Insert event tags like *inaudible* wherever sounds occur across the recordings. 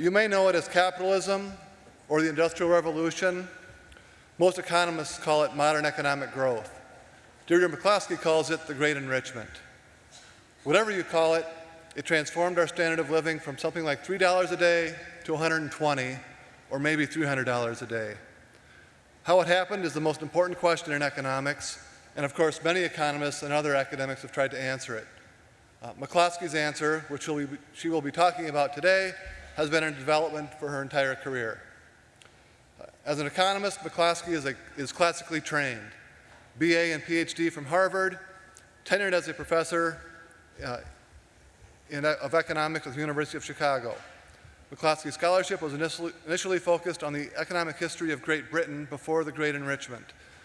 You may know it as capitalism or the Industrial Revolution. Most economists call it modern economic growth. Deirdre McCloskey calls it the Great Enrichment. Whatever you call it, it transformed our standard of living from something like $3 a day to 120 or maybe $300 a day. How it happened is the most important question in economics, and of course many economists and other academics have tried to answer it. Uh, McCloskey's answer, which she will be talking about today, has been in development for her entire career. As an economist, McCloskey is, a, is classically trained. BA and PhD from Harvard, tenured as a professor uh, in, of economics at the University of Chicago. McCloskey's scholarship was initially, initially focused on the economic history of Great Britain before the Great Enrichment.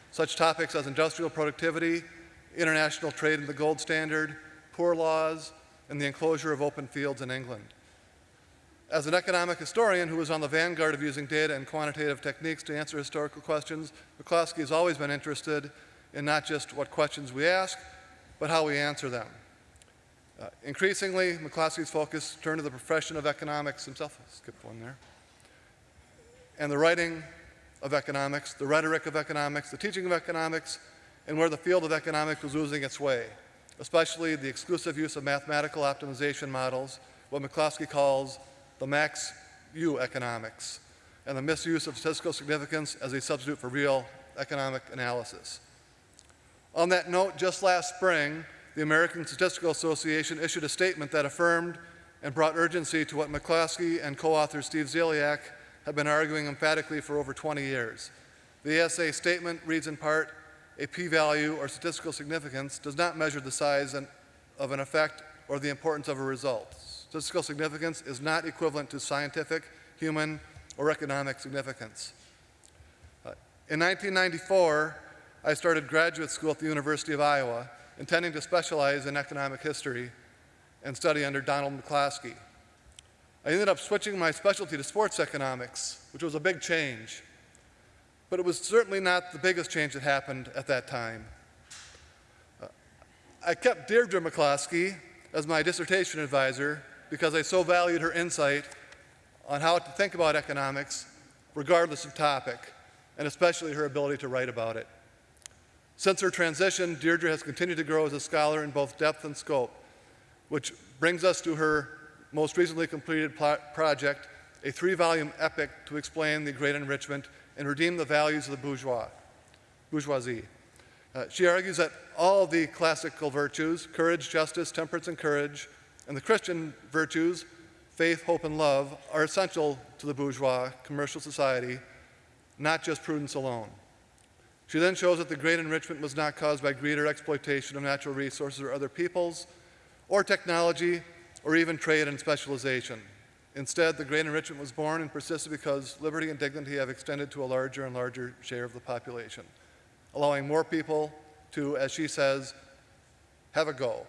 Such topics as industrial productivity, international trade and the gold standard, poor laws, and the enclosure of open fields in England. As an economic historian who was on the vanguard of using data and quantitative techniques to answer historical questions, McCloskey has always been interested in not just what questions we ask, but how we answer them. Uh, increasingly, McCloskey's focus turned to the profession of economics himself. I skipped one there. And the writing of economics, the rhetoric of economics, the teaching of economics, and where the field of economics was losing its way, especially the exclusive use of mathematical optimization models, what McCloskey calls the max U economics, and the misuse of statistical significance as a substitute for real economic analysis. On that note, just last spring, the American Statistical Association issued a statement that affirmed and brought urgency to what McCloskey and co-author Steve Ziliak have been arguing emphatically for over 20 years. The ASA statement reads in part, a p-value or statistical significance does not measure the size of an effect or the importance of a result. Statistical significance is not equivalent to scientific, human, or economic significance. Uh, in 1994, I started graduate school at the University of Iowa intending to specialize in economic history and study under Donald McCloskey. I ended up switching my specialty to sports economics, which was a big change. But it was certainly not the biggest change that happened at that time. Uh, I kept Deirdre McCloskey as my dissertation advisor because I so valued her insight on how to think about economics regardless of topic, and especially her ability to write about it. Since her transition, Deirdre has continued to grow as a scholar in both depth and scope, which brings us to her most recently completed project, a three-volume epic to explain the Great Enrichment and redeem the values of the bourgeois, bourgeoisie. Uh, she argues that all the classical virtues, courage, justice, temperance, and courage, and the Christian virtues, faith, hope, and love, are essential to the bourgeois commercial society, not just prudence alone. She then shows that the great enrichment was not caused by greed or exploitation of natural resources or other peoples, or technology, or even trade and specialization. Instead, the great enrichment was born and persisted because liberty and dignity have extended to a larger and larger share of the population, allowing more people to, as she says, have a go.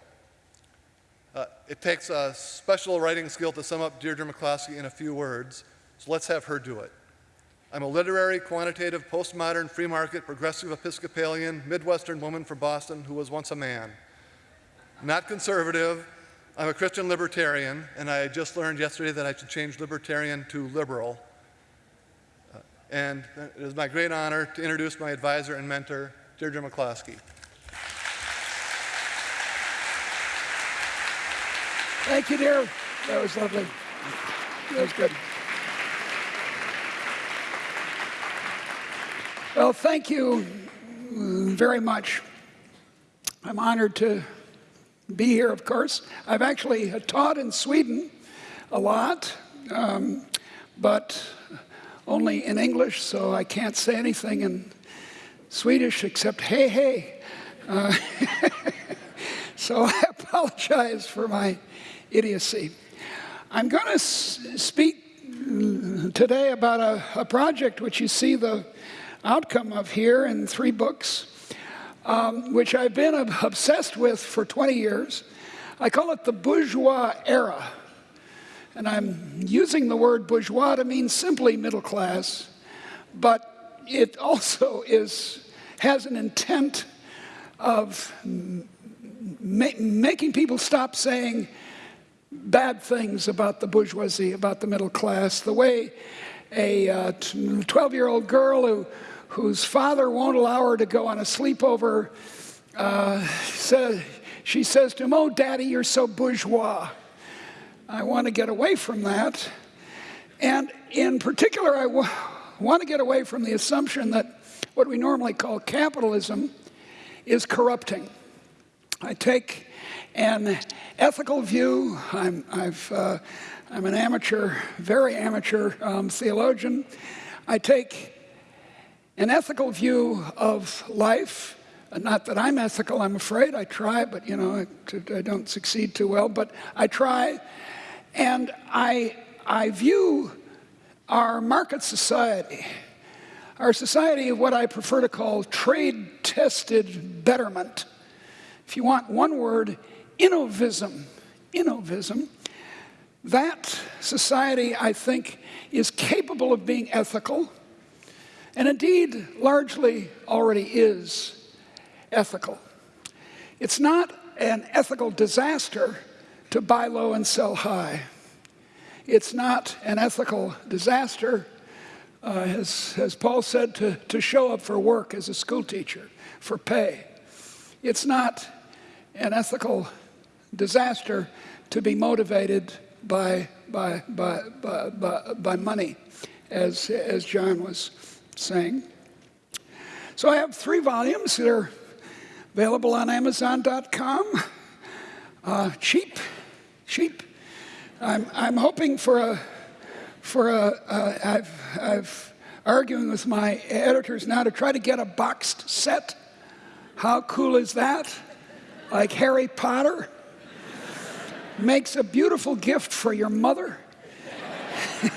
Uh, it takes a special writing skill to sum up Deirdre McCloskey in a few words, so let's have her do it. I'm a literary, quantitative, postmodern, free market, progressive Episcopalian, Midwestern woman from Boston who was once a man. Not conservative, I'm a Christian libertarian, and I just learned yesterday that I should change libertarian to liberal. Uh, and it is my great honor to introduce my advisor and mentor, Deirdre McCloskey. Thank you, dear. That was lovely. That was good. Well, thank you very much. I'm honored to be here, of course. I've actually taught in Sweden a lot, um, but only in English, so I can't say anything in Swedish except hey, hey. Uh, *laughs* so I apologize for my idiocy. I'm going to speak today about a, a project which you see the outcome of here in three books, um, which I've been obsessed with for 20 years. I call it the bourgeois era. And I'm using the word bourgeois to mean simply middle class, but it also is, has an intent of ma making people stop saying bad things about the bourgeoisie, about the middle class, the way a 12-year-old girl who, whose father won't allow her to go on a sleepover uh, says, she says to him, oh, daddy, you're so bourgeois. I want to get away from that. And in particular, I want to get away from the assumption that what we normally call capitalism is corrupting. I take an ethical view. I'm, I've, uh, I'm an amateur, very amateur um, theologian. I take an ethical view of life. Not that I'm ethical, I'm afraid. I try, but you know, I, I don't succeed too well. But I try, and I, I view our market society, our society of what I prefer to call trade-tested betterment. If you want one word, innovism, innovism, that society, I think, is capable of being ethical, and indeed largely already is ethical. It's not an ethical disaster to buy low and sell high. It's not an ethical disaster, uh, as, as Paul said, to, to show up for work as a school teacher for pay. It's not an ethical disaster to be motivated by, by, by, by, by, by money, as, as John was saying. So I have three volumes that are available on Amazon.com. Uh, cheap, cheap. I'm, I'm hoping for a, for a. Uh, I've, I've arguing with my editors now to try to get a boxed set. How cool is that? Like Harry Potter? Makes a beautiful gift for your mother. *laughs*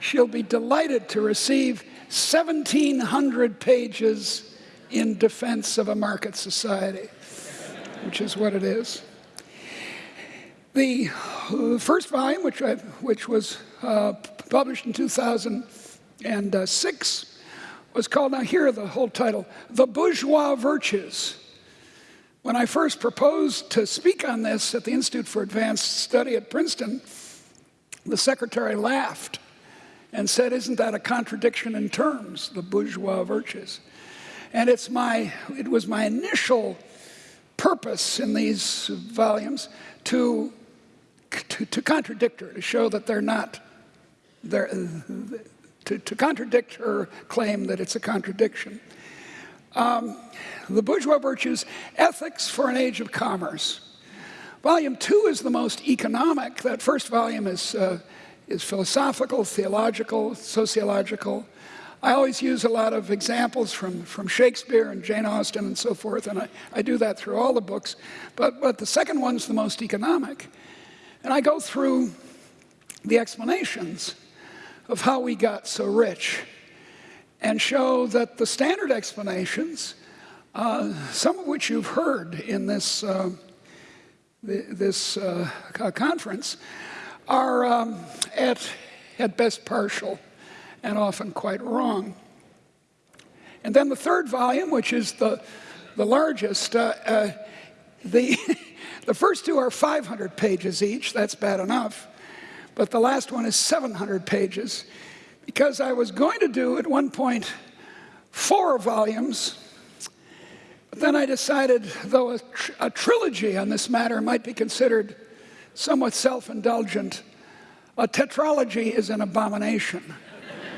She'll be delighted to receive 1,700 pages in defense of a market society, which is what it is. The first volume, which, I, which was uh, published in 2006, was called, now here the whole title, The Bourgeois Virtues. When I first proposed to speak on this at the Institute for Advanced Study at Princeton, the secretary laughed and said, isn't that a contradiction in terms, the bourgeois virtues? And it's my, it was my initial purpose in these volumes to to, to contradict her, to show that they're not, they're, to, to contradict her claim that it's a contradiction. Um, the Bourgeois Virtues, Ethics for an Age of Commerce. Volume two is the most economic. That first volume is, uh, is philosophical, theological, sociological. I always use a lot of examples from, from Shakespeare and Jane Austen and so forth, and I, I do that through all the books. But, but the second one's the most economic. And I go through the explanations of how we got so rich and show that the standard explanations, uh, some of which you've heard in this, uh, this uh, conference, are um, at, at best partial and often quite wrong. And then the third volume, which is the, the largest, uh, uh, the *laughs* The first two are 500 pages each, that's bad enough. But the last one is 700 pages because I was going to do at one point four volumes. But then I decided, though a, tr a trilogy on this matter might be considered somewhat self-indulgent, a tetralogy is an abomination.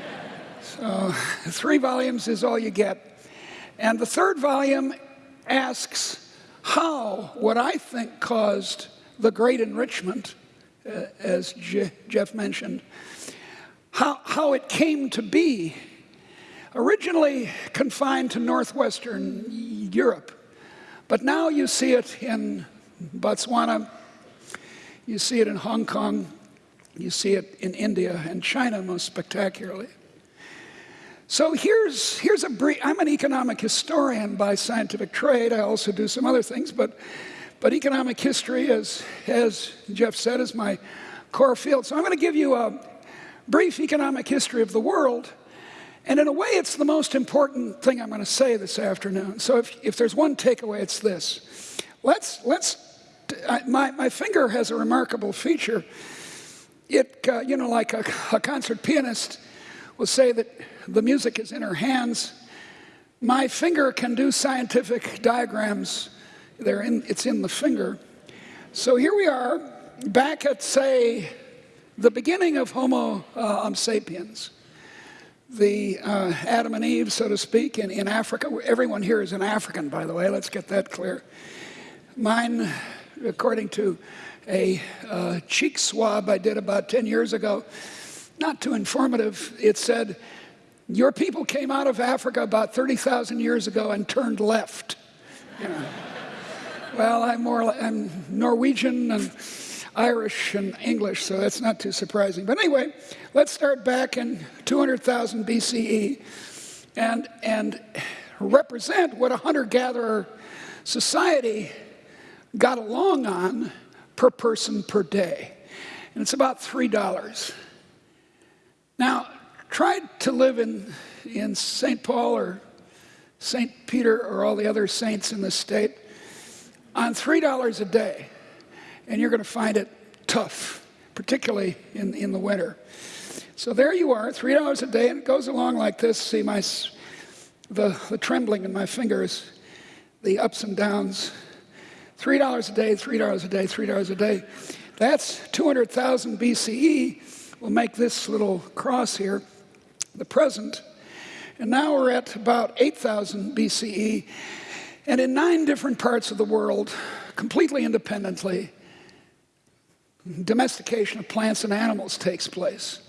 *laughs* so three volumes is all you get. And the third volume asks how what I think caused the great enrichment, uh, as Je Jeff mentioned, how, how it came to be, originally confined to northwestern Europe, but now you see it in Botswana, you see it in Hong Kong, you see it in India and China most spectacularly. So here's, here's a brief, I'm an economic historian by scientific trade. I also do some other things, but, but economic history, as, as Jeff said, is my core field. So I'm going to give you a brief economic history of the world. And in a way, it's the most important thing I'm going to say this afternoon. So if, if there's one takeaway, it's this. Let's, let's I, my, my finger has a remarkable feature. It, uh, you know, like a, a concert pianist will say that the music is in her hands. My finger can do scientific diagrams. They're in, it's in the finger. So here we are, back at, say, the beginning of Homo uh, sapiens, the uh, Adam and Eve, so to speak, in, in Africa. Everyone here is an African, by the way, let's get that clear. Mine, according to a uh, cheek swab I did about 10 years ago, not too informative, it said, Your people came out of Africa about 30,000 years ago and turned left. You know. *laughs* well, I'm, more, I'm Norwegian and Irish and English, so that's not too surprising. But anyway, let's start back in 200,000 BCE and, and represent what a hunter-gatherer society got along on per person per day. And it's about $3. Now, try to live in, in St. Paul or St. Peter or all the other saints in the state on $3 a day and you're going to find it tough, particularly in, in the winter. So there you are, $3 a day, and it goes along like this. See my, the, the trembling in my fingers, the ups and downs. $3 a day, $3 a day, $3 a day. That's 200,000 BCE. We'll make this little cross here the present. And now we're at about 8,000 BCE. And in nine different parts of the world, completely independently, domestication of plants and animals takes place.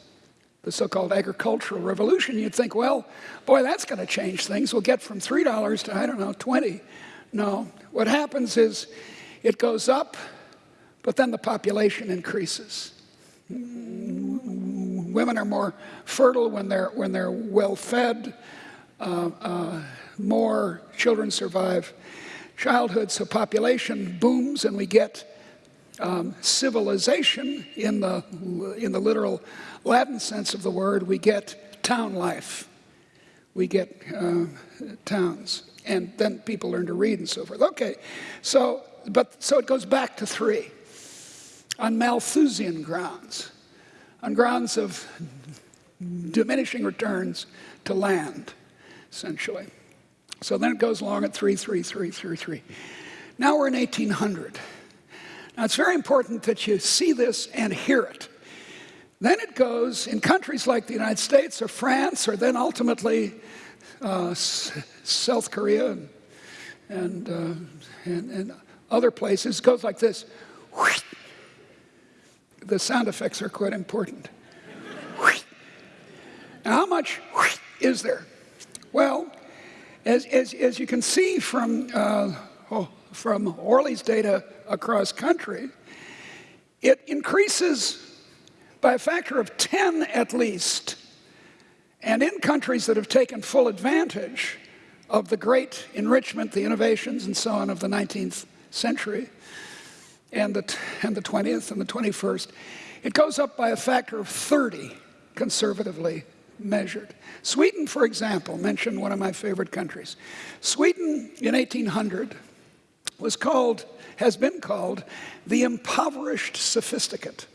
The so-called agricultural revolution, you'd think, well, boy, that's going to change things. We'll get from $3 to, I don't know, 20. No, what happens is it goes up, but then the population increases. Women are more fertile when they're, when they're well fed. Uh, uh, more children survive childhood, so population booms and we get um, civilization in the, in the literal Latin sense of the word, we get town life. We get uh, towns. And then people learn to read and so forth. Okay, so, but, so it goes back to three on Malthusian grounds, on grounds of diminishing returns to land, essentially. So then it goes along at three, three, three, three, three. Now we're in 1800. Now, it's very important that you see this and hear it. Then it goes in countries like the United States or France, or then ultimately uh, South Korea and, and, uh, and, and, other places, goes like this. The sound effects are quite important. Now, how much is there? Well, as, as, as you can see from, uh, oh, from Orley's data across country, it increases by a factor of 10 at least. And in countries that have taken full advantage of the great enrichment, the innovations and so on of the 19th century and the, and the 20th and the 21st, it goes up by a factor of 30 conservatively measured. Sweden, for example, mentioned one of my favorite countries. Sweden in 1800 was called has been called the impoverished sophisticate.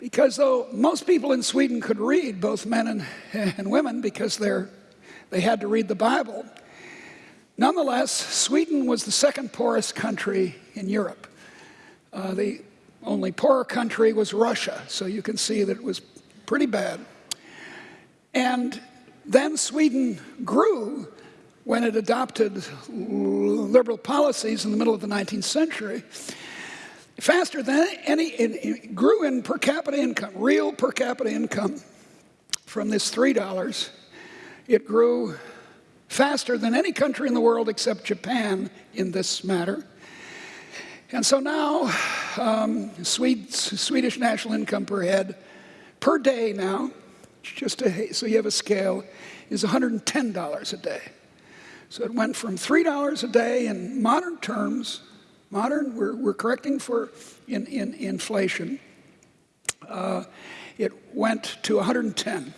Because though most people in Sweden could read, both men and, and women, because they're, they had to read the Bible, nonetheless, Sweden was the second poorest country in Europe. Uh, the only poorer country was Russia, so you can see that it was pretty bad. And then Sweden grew when it adopted liberal policies in the middle of the 19th century, faster than any, it, grew in per capita income, real per capita income from this $3. It grew faster than any country in the world except Japan in this matter. And so now, um, Swedish national income per head per day now, just so you have a scale, is $110 a day. So it went from $3 a day in modern terms, modern, we're, we're correcting for in, in inflation, uh, it went to 110. In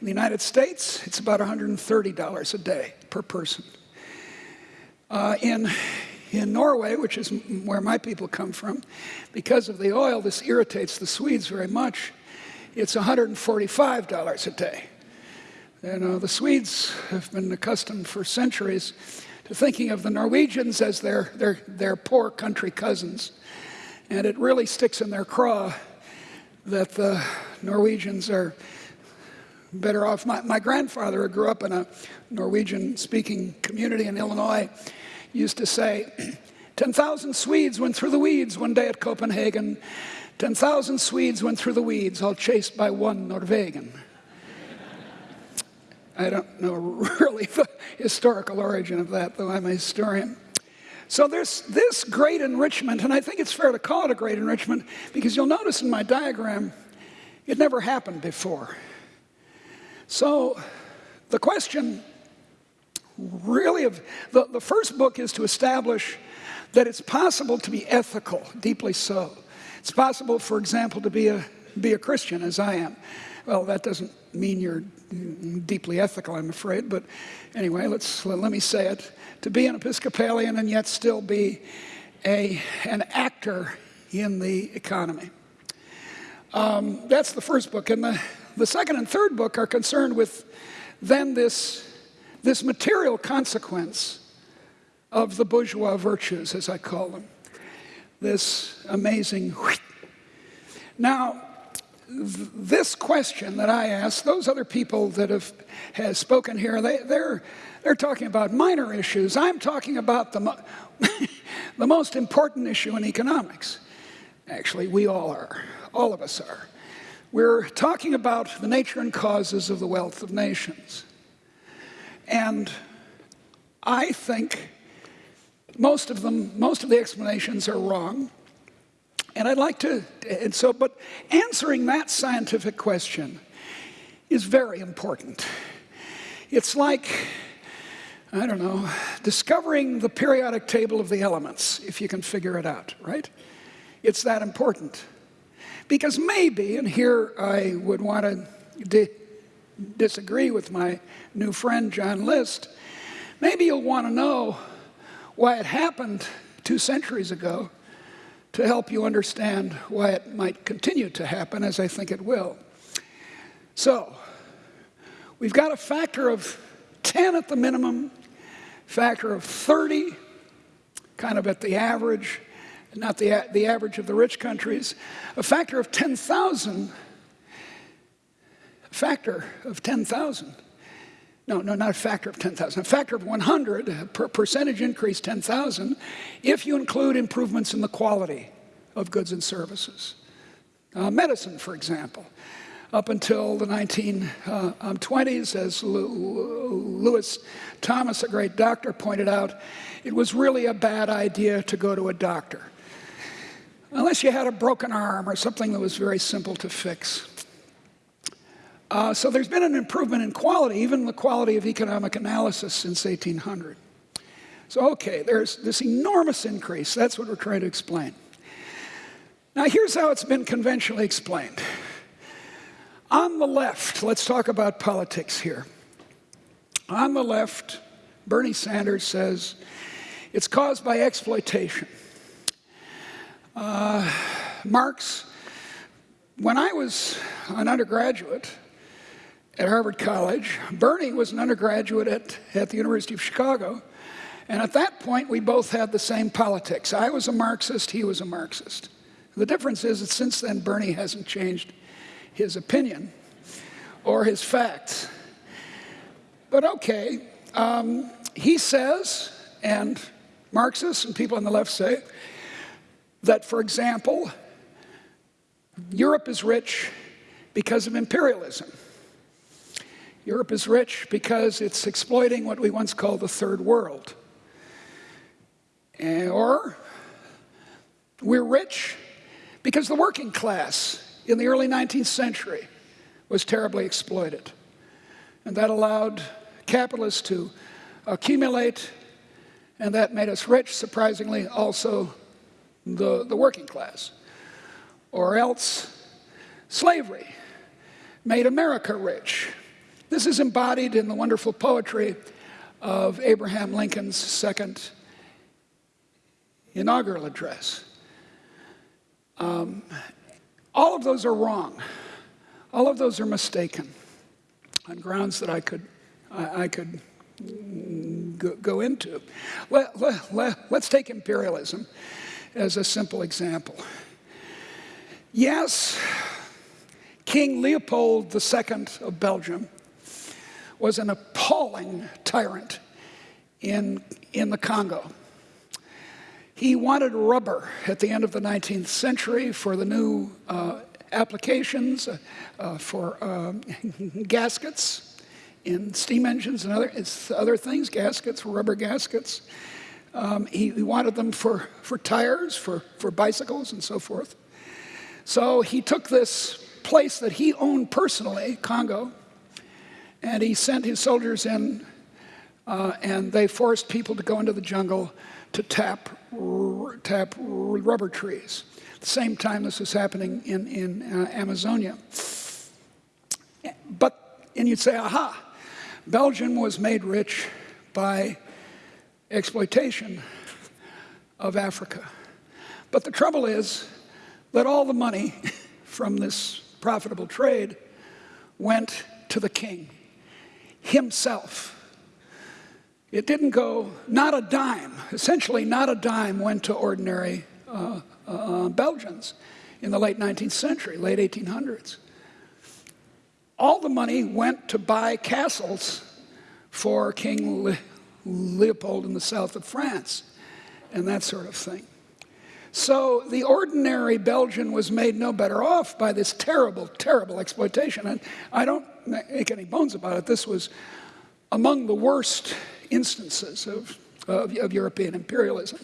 the United States, it's about $130 a day per person. Uh, in in Norway, which is where my people come from, because of the oil, this irritates the Swedes very much. It's $145 a day. You uh, know, the Swedes have been accustomed for centuries to thinking of the Norwegians as their, their, their poor country cousins. And it really sticks in their craw that the Norwegians are better off. My, my grandfather, who grew up in a Norwegian speaking community in Illinois, used to say, 10,000 Swedes went through the weeds one day at Copenhagen. 10,000 Swedes went through the weeds, all chased by one Norwegian. I don't know *laughs* really the historical origin of that, though I'm a historian. So there's this great enrichment, and I think it's fair to call it a great enrichment because you'll notice in my diagram, it never happened before. So the question really of the, the first book is to establish that it's possible to be ethical, deeply so. It's possible, for example, to be a, be a Christian as I am. Well, that doesn't mean you're deeply ethical, I'm afraid, but anyway, let's, let me say it. To be an Episcopalian and yet still be a, an actor in the economy. Um, that's the first book. And the, the second and third book are concerned with then this, this material consequence of the bourgeois virtues, as I call them. This amazing. Now, this question that I ask, those other people that have has spoken here, they, they're, they're talking about minor issues. I'm talking about the, mo *laughs* the most important issue in economics. Actually, we all are. All of us are. We're talking about the nature and causes of the wealth of nations. And I think most of them, most of the explanations are wrong. And I'd like to, and so, but answering that scientific question is very important. It's like, I don't know, discovering the periodic table of the elements, if you can figure it out, right? It's that important. Because maybe, and here I would want to di disagree with my new friend John List, maybe you'll want to know why it happened two centuries ago to help you understand why it might continue to happen, as I think it will. So, we've got a factor of 10 at the minimum, factor of 30, kind of at the average, not the, the average of the rich countries, a factor of 10,000, a factor of 10,000 no, no, not a factor of 10,000, a factor of 100, per percentage increase 10,000, if you include improvements in the quality of goods and services. Uh, medicine, for example. Up until the 1920s, uh, as Lewis Thomas, a great doctor, pointed out, it was really a bad idea to go to a doctor. Unless you had a broken arm or something that was very simple to fix. Uh, so there's been an improvement in quality, even the quality of economic analysis since 1800. So, okay, there's this enormous increase. That's what we're trying to explain. Now, here's how it's been conventionally explained. On the left, let's talk about politics here. On the left, Bernie Sanders says it's caused by exploitation. Uh, Marx, when I was an undergraduate, at Harvard College. Bernie was an undergraduate at, at the University of Chicago. And at that point, we both had the same politics. I was a Marxist, he was a Marxist. The difference is that since then, Bernie hasn't changed his opinion or his facts. But okay, um, he says, and Marxists and people on the left say, that, for example, Europe is rich because of imperialism. Europe is rich because it's exploiting what we once called the third world. Eh, or we're rich because the working class in the early 19th century was terribly exploited. And that allowed capitalists to accumulate, and that made us rich, surprisingly, also the, the working class. Or else slavery made America rich this is embodied in the wonderful poetry of Abraham Lincoln's second inaugural address. Um, all of those are wrong. All of those are mistaken on grounds that I could, I, I could go, go into. Let, let, let, let's take imperialism as a simple example. Yes, King Leopold II of Belgium was an appalling tyrant in, in the Congo. He wanted rubber at the end of the 19th century for the new uh, applications uh, uh, for um, *laughs* gaskets in steam engines and other, other things, gaskets, rubber gaskets. Um, he, he, wanted them for, for tires, for, for bicycles, and so forth. So he took this place that he owned personally, Congo, and he sent his soldiers in, uh, and they forced people to go into the jungle to tap, tap rubber trees. At the same time this was happening in, in uh, Amazonia. But, and you'd say, aha, Belgium was made rich by exploitation of Africa. But the trouble is that all the money *laughs* from this profitable trade went to the king himself. It didn't go, not a dime, essentially not a dime went to ordinary uh, uh, Belgians in the late 19th century, late 1800s. All the money went to buy castles for King Le Leopold in the south of France and that sort of thing. So the ordinary Belgian was made no better off by this terrible, terrible exploitation. And I don't make any bones about it. This was among the worst instances of, of, of European imperialism.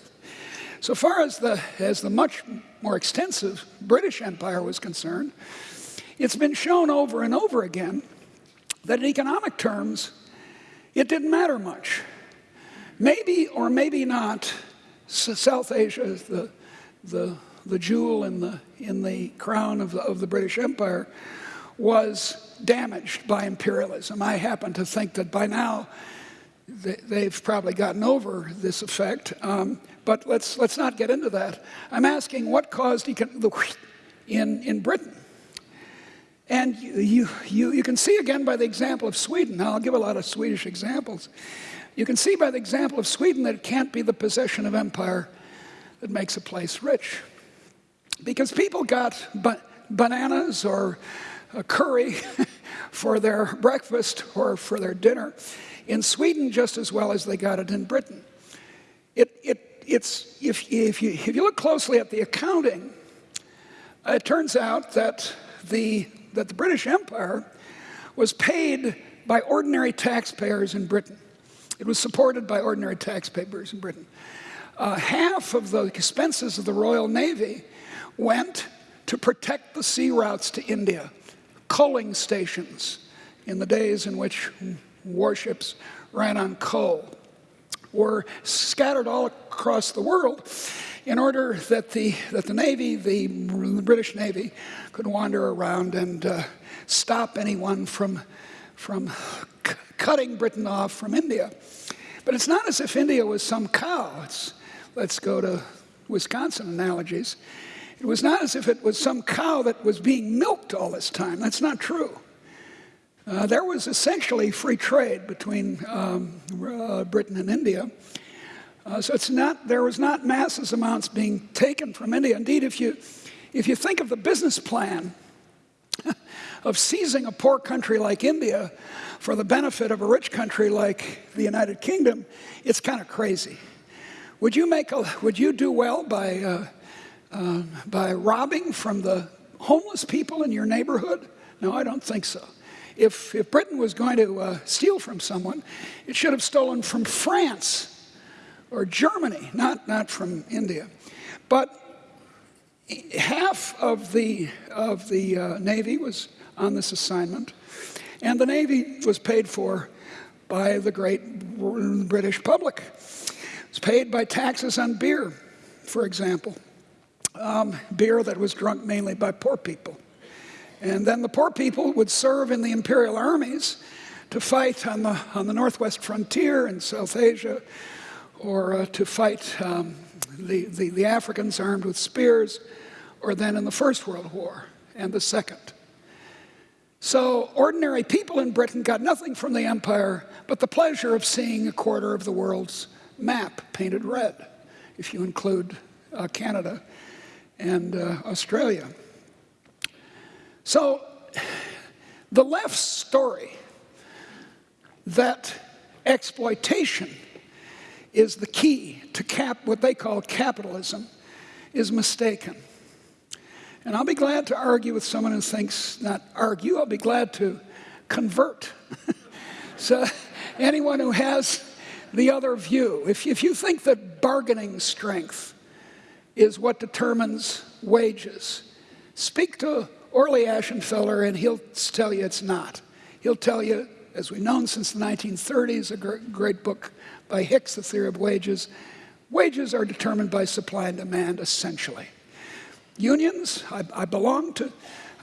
So far as the, as the much more extensive British Empire was concerned, it's been shown over and over again that in economic terms, it didn't matter much. Maybe or maybe not, South Asia, the, the, the jewel in the, in the crown of the, of the British Empire, was damaged by imperialism. I happen to think that by now they've probably gotten over this effect, um, but let's, let's not get into that. I'm asking what caused the in, in Britain. And you, you, you can see again by the example of Sweden, now I'll give a lot of Swedish examples. You can see by the example of Sweden that it can't be the possession of empire that makes a place rich. Because people got ba bananas or curry *laughs* for their breakfast or for their dinner in Sweden just as well as they got it in Britain. It, it, it's, if, if, you, if you look closely at the accounting, it turns out that the, that the British Empire was paid by ordinary taxpayers in Britain. It was supported by ordinary taxpayers in Britain. Uh, half of the expenses of the Royal Navy went to protect the sea routes to India, coaling stations in the days in which warships ran on coal were scattered all across the world in order that the, that the Navy, the British Navy, could wander around and uh, stop anyone from, from cutting Britain off from India. But it's not as if India was some cow. It's, let's go to Wisconsin analogies. It was not as if it was some cow that was being milked all this time. That's not true. Uh, there was essentially free trade between um, uh, Britain and India. Uh, so it's not, there was not masses amounts being taken from India. Indeed, if you, if you think of the business plan *laughs* of seizing a poor country like India for the benefit of a rich country like the United Kingdom, it's kind of crazy. Would you, make a, would you do well by, uh, uh, by robbing from the homeless people in your neighborhood? No, I don't think so. If, if Britain was going to uh, steal from someone, it should have stolen from France or Germany, not, not from India. But half of the, of the uh, Navy was on this assignment, and the Navy was paid for by the great British public. It's paid by taxes on beer, for example, um, beer that was drunk mainly by poor people. And then the poor people would serve in the imperial armies to fight on the, on the northwest frontier in South Asia or uh, to fight um, the, the, the Africans armed with spears, or then in the First World War and the Second. So ordinary people in Britain got nothing from the empire but the pleasure of seeing a quarter of the world's map painted red, if you include uh, Canada and uh, Australia. So the left's story that exploitation is the key to cap, what they call capitalism is mistaken. And I'll be glad to argue with someone who thinks, not argue, I'll be glad to convert. *laughs* so anyone who has the other view, if, if you think that bargaining strength is what determines wages, speak to Orley Ashenfelter and he'll tell you it's not. He'll tell you, as we've known since the 1930s, a great book by Hicks, The Theory of Wages, wages are determined by supply and demand essentially. Unions, I, I belong to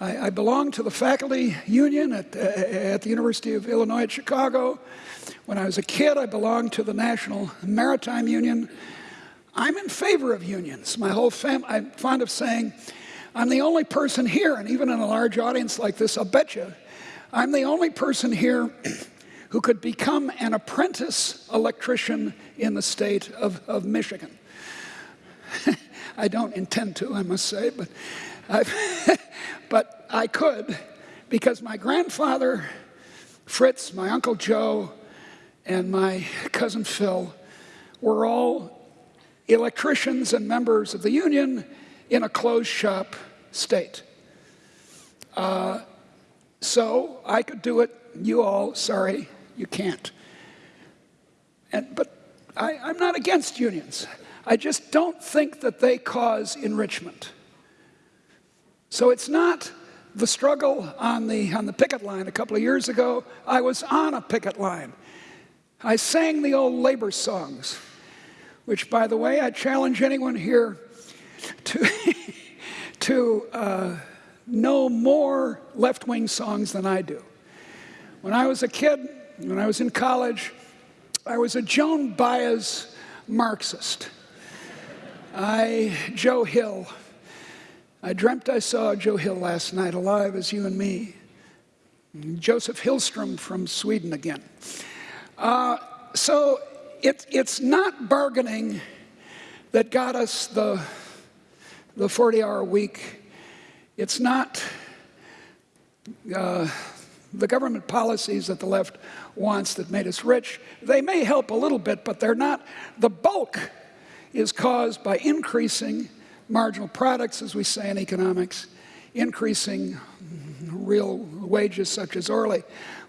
I, I, belong to the faculty union at, uh, at the University of Illinois at Chicago. When I was a kid, I belonged to the National Maritime Union. I'm in favor of unions. My whole family, I'm fond of saying, I'm the only person here, and even in a large audience like this, I'll bet you, I'm the only person here who could become an apprentice electrician in the state of, of Michigan. *laughs* I don't intend to, I must say, but, *laughs* but I could because my grandfather, Fritz, my Uncle Joe, and my cousin Phil were all electricians and members of the union in a closed shop state. Uh, so I could do it. You all, sorry, you can't. And, but I, I'm not against unions. I just don't think that they cause enrichment. So it's not the struggle on the, on the picket line a couple of years ago. I was on a picket line. I sang the old labor songs, which, by the way, I challenge anyone here to, *laughs* to uh, know more left wing songs than I do. When I was a kid, when I was in college, I was a Joan Baez Marxist. I, Joe Hill, I dreamt I saw Joe Hill last night, alive as you and me. Joseph Hillstrom from Sweden again. Uh, so it, it's not bargaining that got us the, the 40 hour week. It's not uh, the government policies that the left wants that made us rich. They may help a little bit, but they're not the bulk is caused by increasing marginal products, as we say in economics, increasing real wages, such as Orley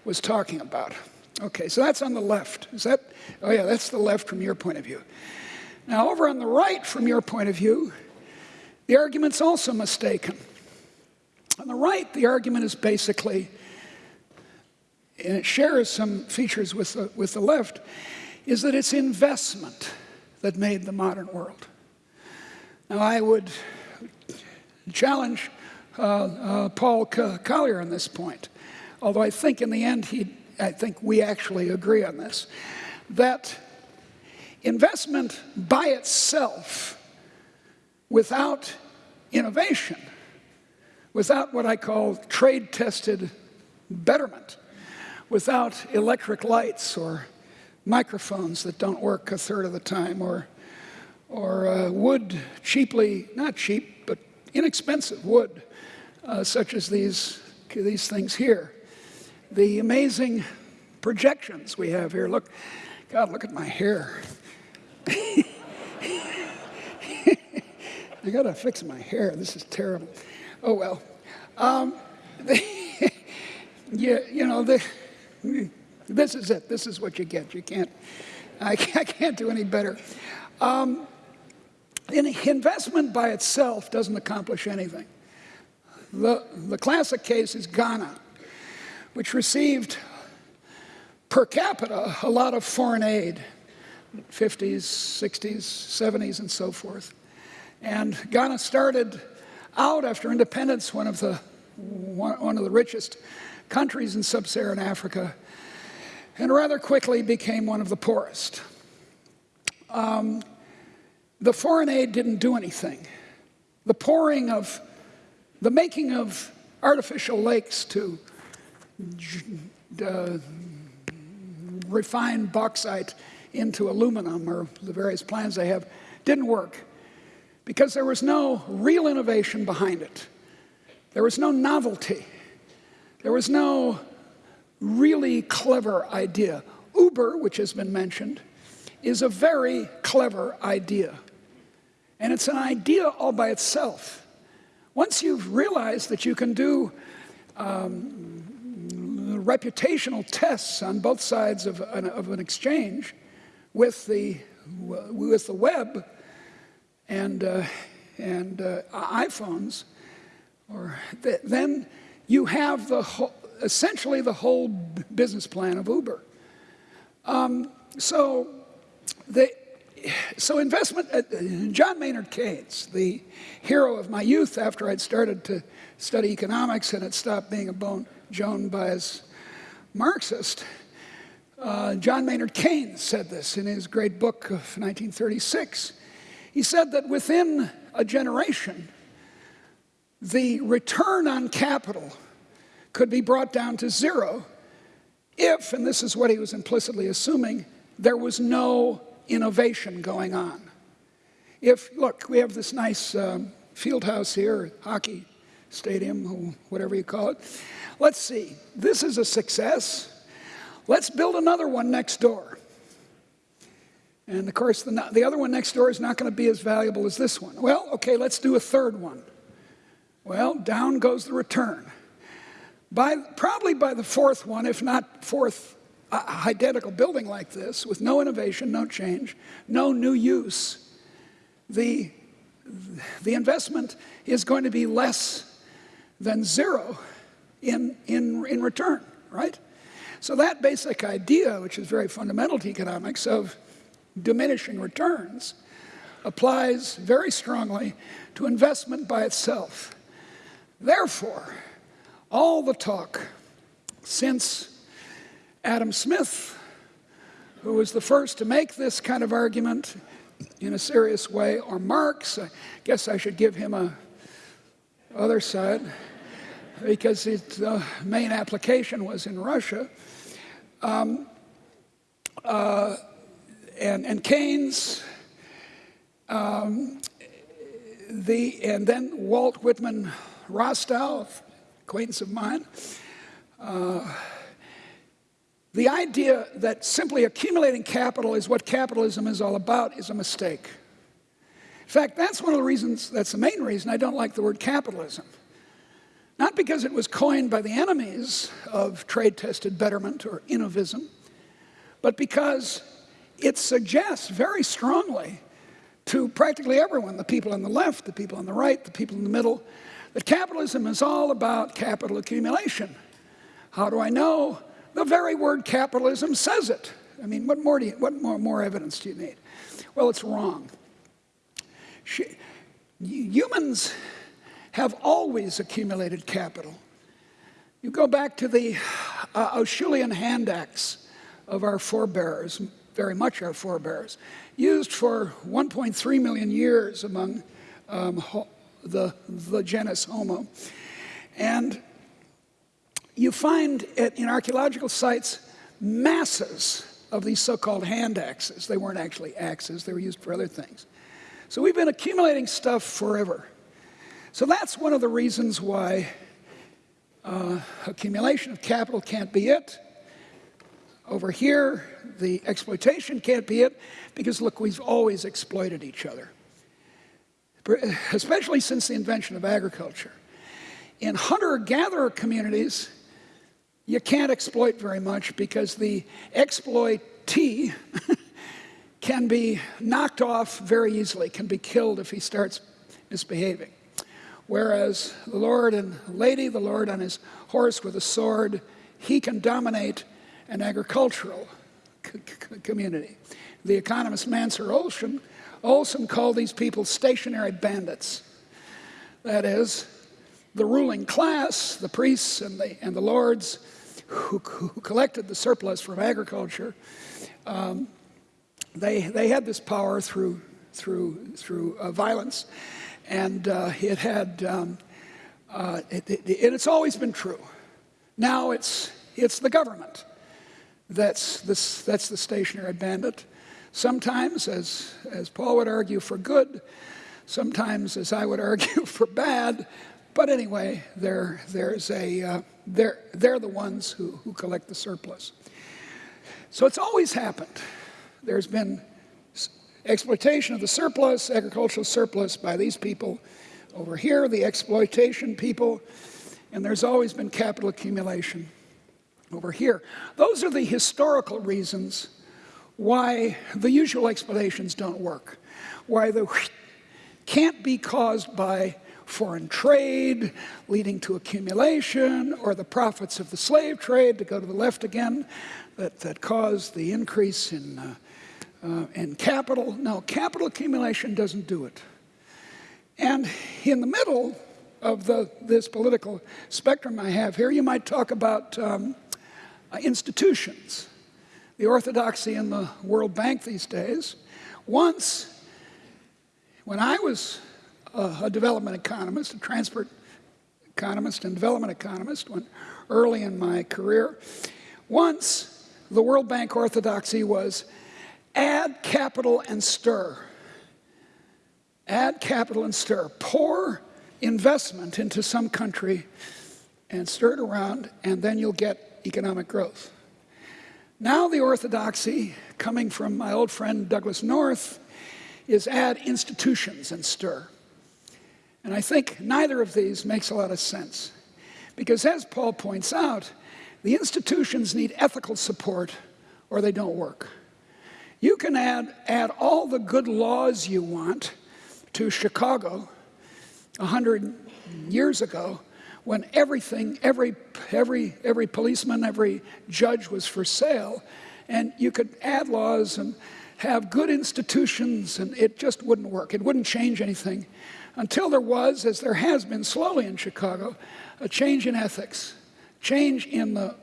was talking about. Okay, so that's on the left. Is that, oh yeah, that's the left from your point of view. Now, over on the right, from your point of view, the argument's also mistaken. On the right, the argument is basically, and it shares some features with the, with the left, is that it's investment that made the modern world. Now, I would challenge uh, uh, Paul Collier on this point, although I think in the end, he, I think we actually agree on this, that investment by itself, without innovation, without what I call trade-tested betterment, without electric lights or microphones that don't work a third of the time, or, or uh, wood cheaply, not cheap, but inexpensive wood, uh, such as these, these things here. The amazing projections we have here. Look, God, look at my hair. *laughs* I gotta fix my hair. This is terrible. Oh well. Um, *laughs* you, you know, the, this is it. This is what you get. You can't, I *laughs* can't do any better. Um, investment by itself doesn't accomplish anything. The, the classic case is Ghana, which received per capita a lot of foreign aid, 50s, 60s, 70s, and so forth. And Ghana started out after independence, one of the, one, of the richest countries in sub-Saharan Africa, and rather quickly became one of the poorest. Um, the foreign aid didn't do anything. The pouring of, the making of artificial lakes to uh, refine bauxite into aluminum or the various plans they have didn't work because there was no real innovation behind it. There was no novelty. There was no really clever idea. Uber, which has been mentioned, is a very clever idea. And it's an idea all by itself. Once you've realized that you can do um, reputational tests on both sides of an, of an exchange with the, with the web and, uh, and uh, iPhones, or th then you have the essentially the whole business plan of Uber. Um, so, the, so investment, uh, John Maynard Keynes, the hero of my youth after I'd started to study economics and had stopped being a bone Joan Baez Marxist, uh, John Maynard Keynes said this in his great book of 1936. He said that within a generation, the return on capital could be brought down to zero if, and this is what he was implicitly assuming, there was no innovation going on. If, look, we have this nice um, field house here, hockey stadium, whatever you call it. Let's see, this is a success. Let's build another one next door. And of course, the, the other one next door is not going to be as valuable as this one. Well, okay, let's do a third one. Well, down goes the return. By, probably by the fourth one, if not fourth identical building like this, with no innovation, no change, no new use, the, the investment is going to be less than zero in, in, in return, right? So that basic idea, which is very fundamental to economics, of diminishing returns, applies very strongly to investment by itself. Therefore, all the talk since Adam Smith, who was the first to make this kind of argument in a serious way, or Marx, I guess I should give him a other side, because its uh, main application was in Russia. Um, uh, and, and Keynes, um, the, and then Walt Whitman Rostow, acquaintance of mine, uh, the idea that simply accumulating capital is what capitalism is all about is a mistake. In fact, that's one of the reasons, that's the main reason I don't like the word capitalism. Not because it was coined by the enemies of trade-tested betterment or innovism, but because it suggests very strongly to practically everyone, the people on the left, the people on the right, the people in the middle, that capitalism is all about capital accumulation. How do I know? The very word capitalism says it. I mean, what more, do you, what more, more evidence do you need? Well, it's wrong. She, humans have always accumulated capital. You go back to the uh, Acheulean hand axe of our forebears, very much our forebears, used for 1.3 million years among um, the, the genus Homo. And you find it in archaeological sites masses of these so-called hand axes. They weren't actually axes, they were used for other things. So we've been accumulating stuff forever. So that's one of the reasons why uh, accumulation of capital can't be it. Over here, the exploitation can't be it, because look, we've always exploited each other, especially since the invention of agriculture. In hunter-gatherer communities, you can't exploit very much because the exploitee *laughs* can be knocked off very easily, can be killed if he starts misbehaving. Whereas the lord and lady, the lord on his horse with a sword, he can dominate an agricultural community. The economist Mancur Olson, Olson called these people stationary bandits. That is, the ruling class, the priests and the, and the lords who, who collected the surplus from agriculture, um, they, they had this power through through, through uh, violence. And uh, it had, um, uh, it, it, and it's always been true. Now it's, it's the government that's, this, that's the stationary bandit. Sometimes, as, as Paul would argue, for good, sometimes, as I would argue, *laughs* for bad. But anyway, they're, there's a, uh, they're, they're the ones who, who collect the surplus. So it's always happened. There's been exploitation of the surplus, agricultural surplus by these people over here, the exploitation people, and there's always been capital accumulation over here. Those are the historical reasons why the usual explanations don't work, why the can't be caused by foreign trade leading to accumulation or the profits of the slave trade, to go to the left again, that, that caused the increase in, uh, uh, in capital. No, capital accumulation doesn't do it. And in the middle of the, this political spectrum I have here, you might talk about um, uh, institutions, the orthodoxy in the World Bank these days. Once, when I was a, development economist, a transport economist and development economist, when early in my career, once the World Bank orthodoxy was add capital and stir. Add capital and stir. Pour investment into some country and stir it around, and then you'll get economic growth. Now the orthodoxy, coming from my old friend Douglass North, is add institutions and stir. And I think neither of these makes a lot of sense. Because as Paul points out, the institutions need ethical support or they don't work. You can add, add all the good laws you want to Chicago 100 years ago when everything, every, every, every policeman, every judge was for sale, and you could add laws and have good institutions, and it just wouldn't work. It wouldn't change anything until there was, as there has been slowly in Chicago, a change in ethics, change in the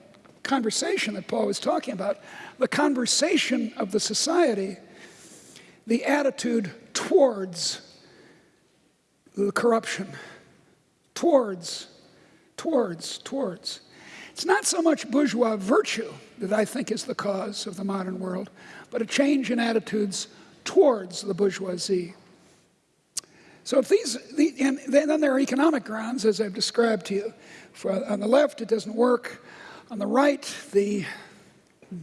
conversation that Paul was talking about, the conversation of the society, the attitude towards the corruption, towards towards, towards. It's not so much bourgeois virtue that I think is the cause of the modern world, but a change in attitudes towards the bourgeoisie. So if these, the, and then there are economic grounds, as I've described to you. For, on the left, it doesn't work. On the right, the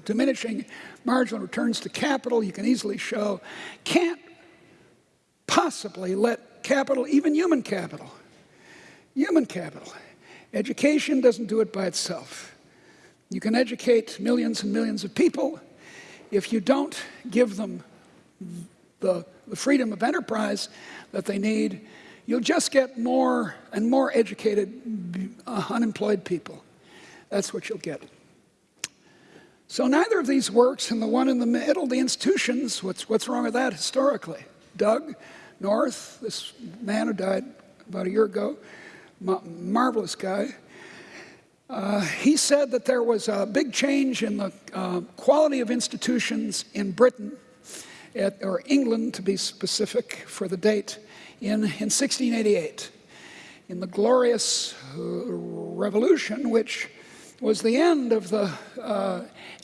diminishing marginal returns to capital, you can easily show, can't possibly let capital, even human capital, human capital, Education doesn't do it by itself. You can educate millions and millions of people. If you don't give them the, the freedom of enterprise that they need, you'll just get more and more educated, uh, unemployed people. That's what you'll get. So neither of these works, and the one in the middle, the institutions, what's, what's wrong with that historically? Doug North, this man who died about a year ago, marvelous guy. Uh, he said that there was a big change in the uh, quality of institutions in Britain, at, or England to be specific for the date, in, in 1688, in the glorious uh, revolution, which was the end of the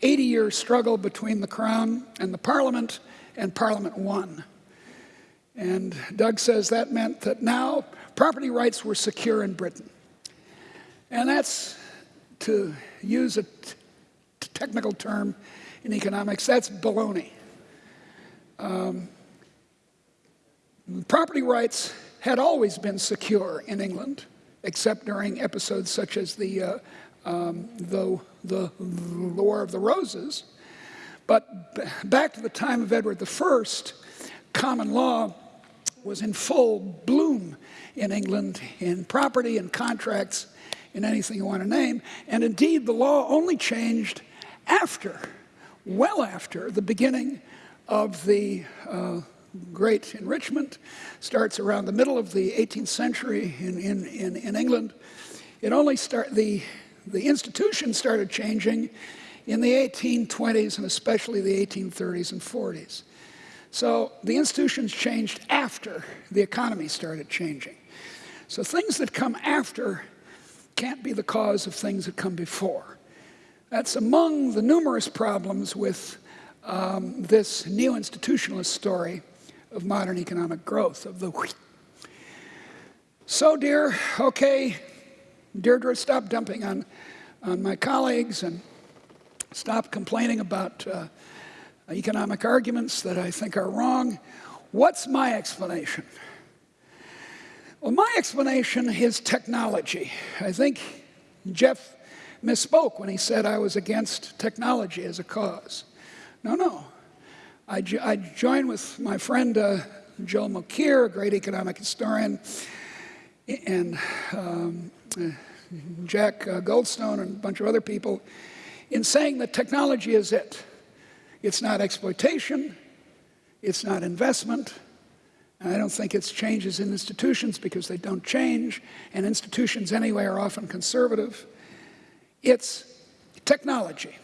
80-year uh, struggle between the Crown and the Parliament, and Parliament won. And Doug says that meant that now property rights were secure in Britain. And that's, to use a technical term in economics, that's baloney. Um, property rights had always been secure in England, except during episodes such as the, uh, um, the, the, the War of the Roses. But back to the time of Edward I, common law was in full bloom in England in property and contracts, in anything you want to name. And indeed, the law only changed after, well after, the beginning of the uh, great enrichment. Starts around the middle of the 18th century in, in, in, in England. It only start, the, the institution started changing in the 1820s and especially the 1830s and 40s. So the institutions changed after the economy started changing. So things that come after can't be the cause of things that come before. That's among the numerous problems with um, this neo-institutionalist story of modern economic growth, of the So dear, okay, Deirdre, stop dumping on, on my colleagues and stop complaining about uh, economic arguments that I think are wrong. What's my explanation? Well, my explanation is technology. I think Jeff misspoke when he said I was against technology as a cause. No, no. I, jo I join with my friend uh, Joel Mokyr, a great economic historian, and um, Jack uh, Goldstone and a bunch of other people in saying that technology is it. It's not exploitation, it's not investment. And I don't think it's changes in institutions because they don't change, and institutions anyway are often conservative. It's technology,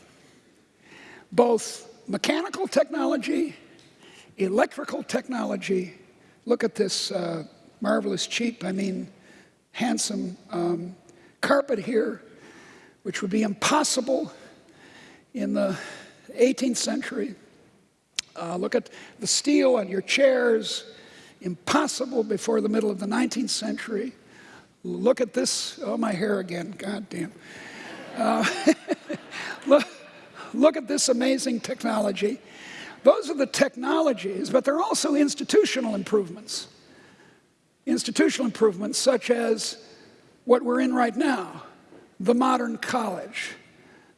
both mechanical technology, electrical technology. Look at this uh, marvelous, cheap, I mean, handsome um, carpet here, which would be impossible in the 18th century. Uh, look at the steel on your chairs, impossible before the middle of the 19th century. Look at this, oh, my hair again, god damn. Uh, *laughs* look, look at this amazing technology. Those are the technologies, but they're also institutional improvements. Institutional improvements such as what we're in right now, the modern college.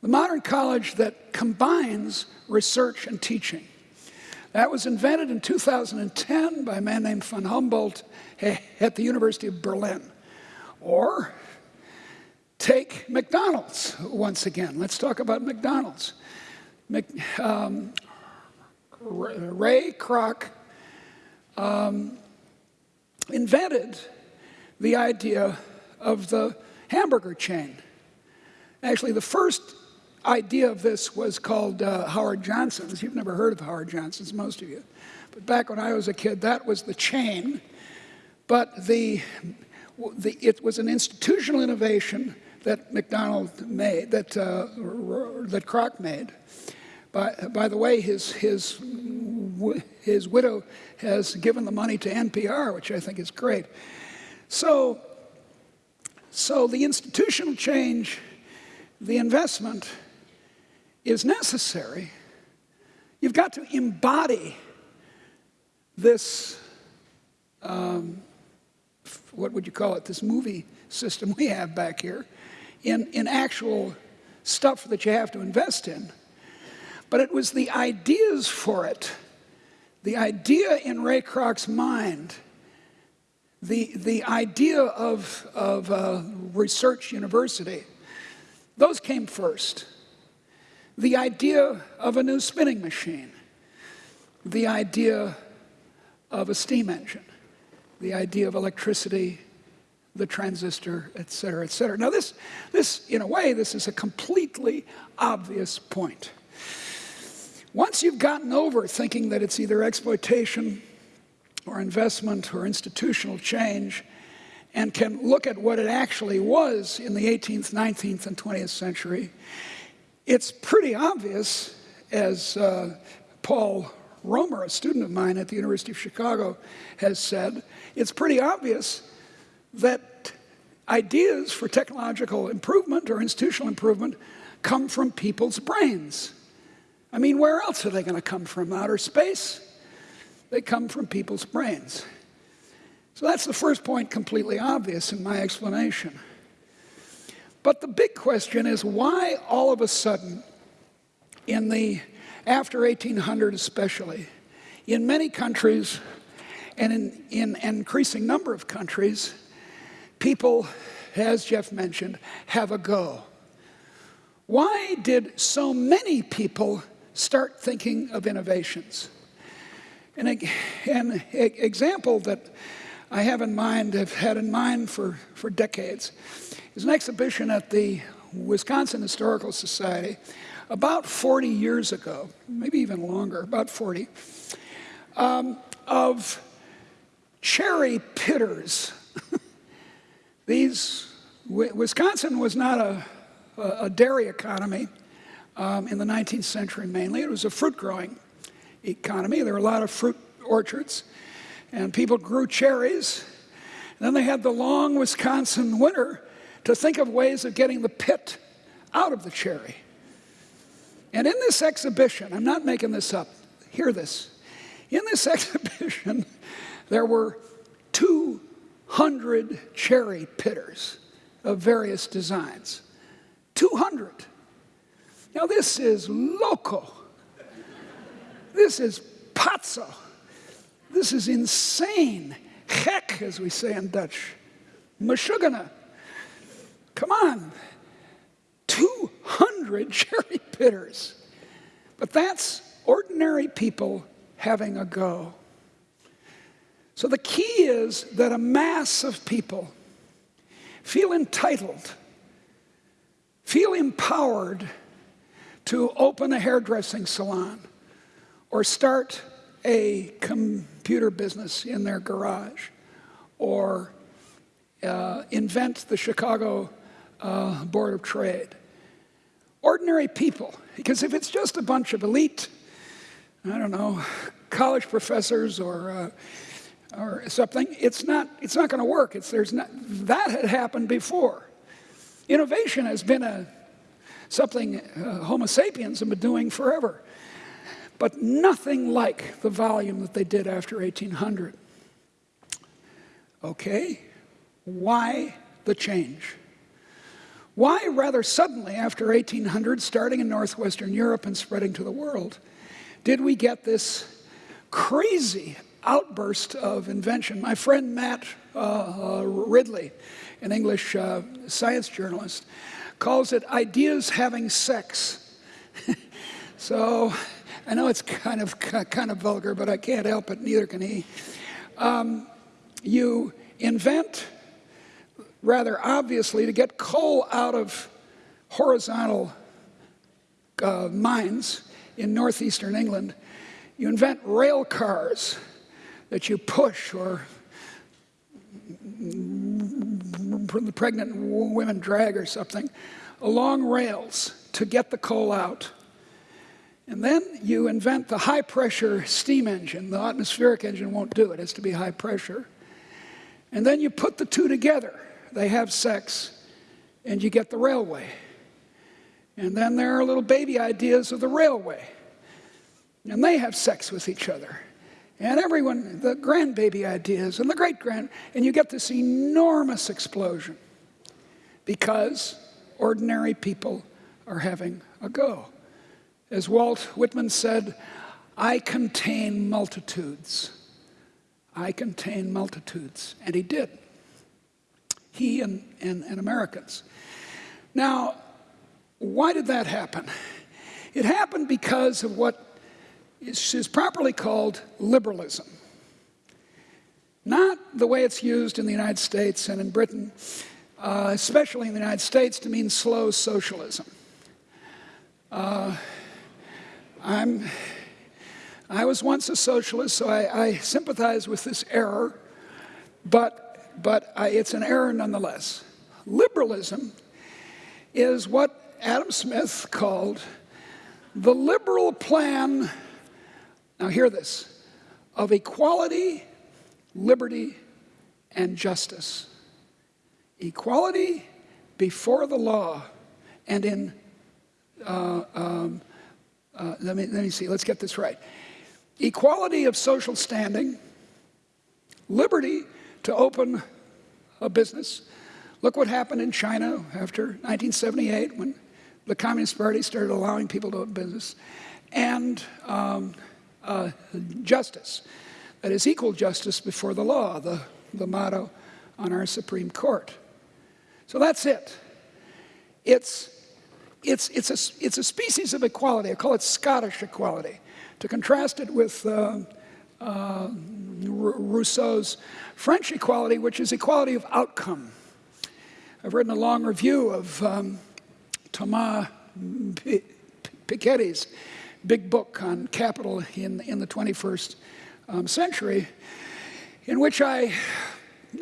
The modern college that combines research and teaching. That was invented in 2010 by a man named von Humboldt at the University of Berlin. Or take McDonald's once again. Let's talk about McDonald's. Um, Ray Kroc um, invented the idea of the hamburger chain. Actually, the first idea of this was called uh, Howard Johnson's. You've never heard of Howard Johnson's, most of you. But back when I was a kid, that was the chain. But the, the, it was an institutional innovation that McDonald made, that, uh, that Kroc made. By, by the way, his, his, his widow has given the money to NPR, which I think is great. So, so the institutional change, the investment, is necessary, you've got to embody this, um, what would you call it, this movie system we have back here in, in actual stuff that you have to invest in. But it was the ideas for it, the idea in Ray Kroc's mind, the, the idea of, of uh, research university, those came first the idea of a new spinning machine, the idea of a steam engine, the idea of electricity, the transistor, et cetera, et cetera. Now this, this, in a way, this is a completely obvious point. Once you've gotten over thinking that it's either exploitation or investment or institutional change, and can look at what it actually was in the 18th, 19th, and 20th century, it's pretty obvious, as uh, Paul Romer, a student of mine at the University of Chicago, has said, it's pretty obvious that ideas for technological improvement or institutional improvement come from people's brains. I mean, where else are they going to come from? Outer space? They come from people's brains. So that's the first point, completely obvious in my explanation. But the big question is why all of a sudden, in the after 1800 especially, in many countries and in, in an increasing number of countries, people, as Jeff mentioned, have a go. Why did so many people start thinking of innovations? And an example that I have in mind, have had in mind for, for decades, is an exhibition at the Wisconsin Historical Society about 40 years ago, maybe even longer, about 40. um, of cherry pitters. *laughs* These, Wisconsin was not a, a dairy economy um, in the 19th century mainly. It was a fruit growing economy. There were a lot of fruit orchards, and people grew cherries. And then they had the long Wisconsin winter to think of ways of getting the pit out of the cherry. And in this exhibition, I'm not making this up, hear this. In this *laughs* exhibition, there were 200 cherry pitters of various designs. 200. Now, this is loco. This is pazzo. This is insane. Gek, as we say in Dutch. Mashugana. Come on. 200 *laughs* cherry pitters. But that's ordinary people having a go. So the key is that a mass of people feel entitled, feel empowered to open a hairdressing salon or start a computer business in their garage or uh, invent the Chicago uh, Board of Trade. Ordinary people, because if it's just a bunch of elite, I don't know, college professors or uh, or something, it's not, it's not going to work. It's, there's not, that had happened before. Innovation has been a, something uh, Homo sapiens have been doing forever, but nothing like the volume that they did after 1800. Okay, why the change? Why, rather suddenly, after 1800, starting in northwestern Europe and spreading to the world, did we get this crazy outburst of invention? My friend Matt uh, uh, Ridley, an English uh, science journalist, calls it ideas having sex. *laughs* so I know it's kind of, kind of vulgar, but I can't help it, neither can he. Um, you invent rather obviously, to get coal out of horizontal uh, mines in northeastern England, you invent rail cars that you push or pregnant women drag or something along rails to get the coal out. And then you invent the high pressure steam engine. The atmospheric engine won't do it, it has to be high pressure. And then you put the two together they have sex, and you get the railway. And then there are little baby ideas of the railway, and they have sex with each other. And everyone, the grandbaby ideas and the great grand, and you get this enormous explosion because ordinary people are having a go. As Walt Whitman said, I contain multitudes. I contain multitudes. And he did he and, and, and Americans. Now, why did that happen? It happened because of what is, properly called liberalism. Not the way it's used in the United States and in Britain, uh, especially in the United States, to mean slow socialism. Uh, I'm, I was once a socialist, so I, I sympathize with this error, but but I, it's an error nonetheless. Liberalism is what Adam Smith called the liberal plan, now hear this, of equality, liberty, and justice. Equality before the law and in, uh, um, uh, let, me, let me see, let's get this right. Equality of social standing, liberty to open a business. Look what happened in China after 1978 when the Communist Party started allowing people to open business. And um, uh, justice, that is equal justice before the law, the, the motto on our Supreme Court. So that's it. It's, it's, it's, a, it's a species of equality. I call it Scottish equality. To contrast it with uh, uh, Rousseau's French equality, which is equality of outcome. I've written a long review of um, Thomas Piketty's big book on capital in, in the 21st um, century, in which I,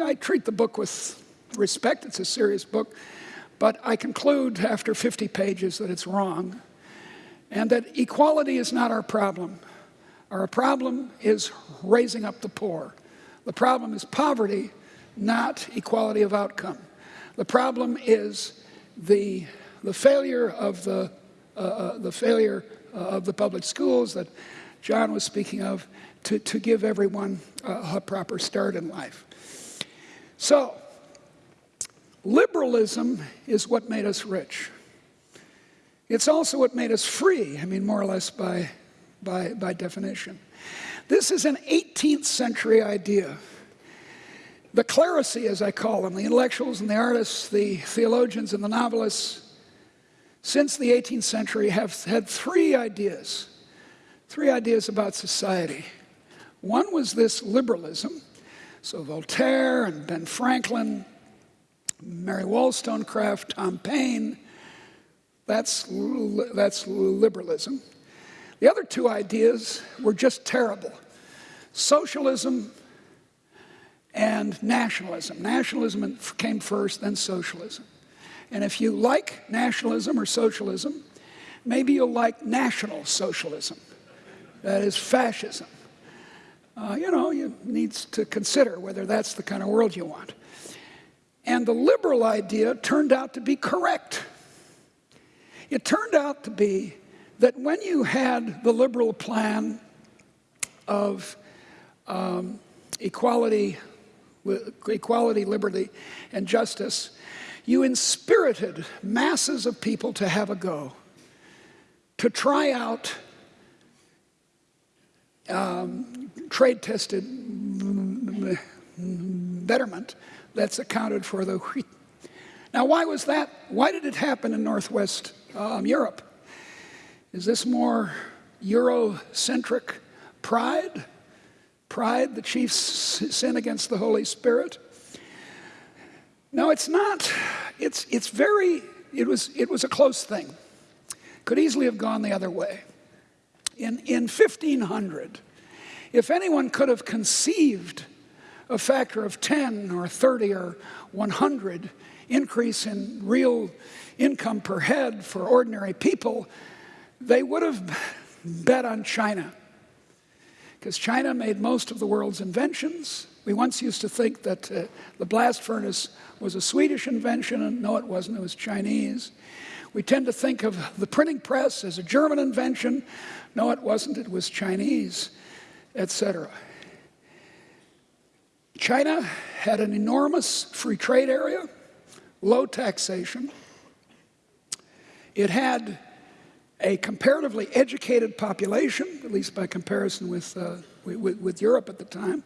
I treat the book with respect. It's a serious book, but I conclude after 50 pages that it's wrong and that equality is not our problem. Our problem is raising up the poor. The problem is poverty, not equality of outcome. The problem is the, the failure of the, uh, uh, the failure of the public schools that John was speaking of to, to give everyone a, proper start in life. So, liberalism is what made us rich. It's also what made us free, I mean, more or less by, by, by definition. This is an 18th century idea. The clerisy, as I call them, the intellectuals and the artists, the theologians and the novelists, since the 18th century have had three ideas, three ideas about society. One was this liberalism. So Voltaire and Ben Franklin, Mary Wollstonecraft, Tom Paine, that's, that's liberalism. The other two ideas were just terrible. Socialism and nationalism. Nationalism came first, then socialism. And if you like nationalism or socialism, maybe you'll like national socialism. That is fascism. Uh, you know, you need to consider whether that's the kind of world you want. And the liberal idea turned out to be correct. It turned out to be that when you had the liberal plan of um, equality, equality, liberty, and justice, you inspirited masses of people to have a go, to try out um, trade tested betterment that's accounted for the wheat. Now, why was that? Why did it happen in Northwest um, Europe? Is this more Eurocentric pride? Pride, the chief sin against the Holy Spirit? No, it's not. It's, it's very, it was, it was a close thing. Could easily have gone the other way. In, in 1500, if anyone could have conceived a factor of 10 or 30 or 100 increase in real income per head for ordinary people, they would have bet on China. Because China made most of the world's inventions. We once used to think that uh, the blast furnace was a Swedish invention, and no, it wasn't, it was Chinese. We tend to think of the printing press as a German invention. No, it wasn't, it was Chinese, etc. China had an enormous free trade area, low taxation. It had a comparatively educated population, at least by comparison with, uh, with, with, Europe at the time.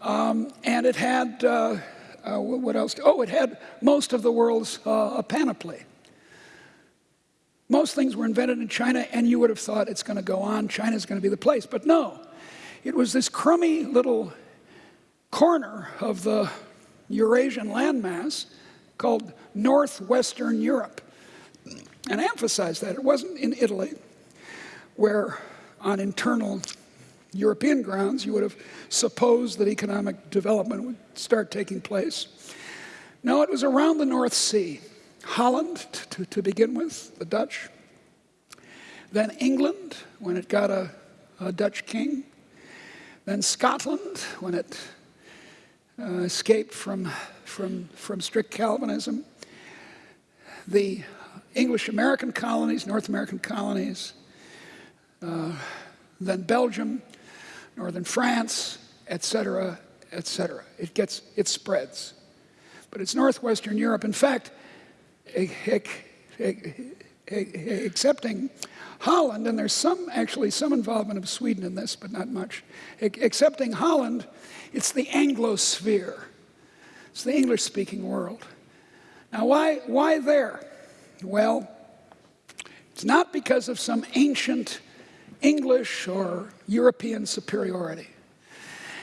Um, and it had, uh, uh, what else? Oh, it had most of the world's uh, panoply. Most things were invented in China, and you would have thought it's going to go on, China's going to be the place. But no, it was this crummy little corner of the Eurasian landmass called Northwestern Europe. And I emphasize that. It wasn't in Italy, where on internal European grounds you would have supposed that economic development would start taking place. No, it was around the North Sea. Holland, to, to begin with, the Dutch. Then England, when it got a, a Dutch king. Then Scotland, when it uh, escaped from, from, from strict Calvinism. The English American colonies, North American colonies, uh, then Belgium, northern France, etc., etc. It gets, it spreads. But it's Northwestern Europe. In fact, excepting Holland, and there's some, actually some involvement of Sweden in this, but not much. Excepting Holland, it's the Anglosphere. It's the English-speaking world. Now, why, why there? Well, it's not because of some ancient English or European superiority.